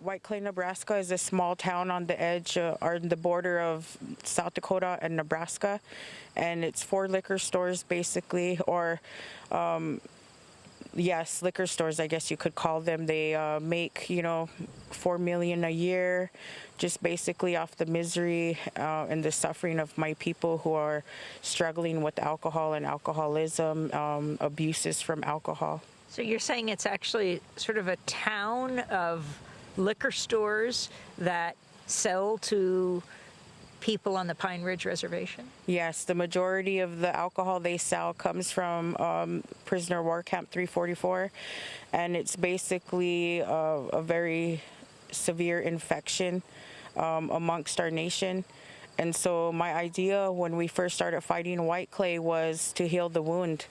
White Clay, Nebraska is a small town on the edge uh, or the border of South Dakota and Nebraska. And it's four liquor stores basically, or um, yes, liquor stores, I guess you could call them. They uh, make, you know, four million a year just basically off the misery uh, and the suffering of my people who are struggling with alcohol and alcoholism, um, abuses from alcohol. So you're saying it's actually sort of a town of liquor stores that sell to people on the Pine Ridge Reservation? Yes, the majority of the alcohol they sell comes from um, prisoner war camp 344, and it's basically a, a very severe infection um, amongst our nation. And so my idea when we first started fighting white clay was to heal the wound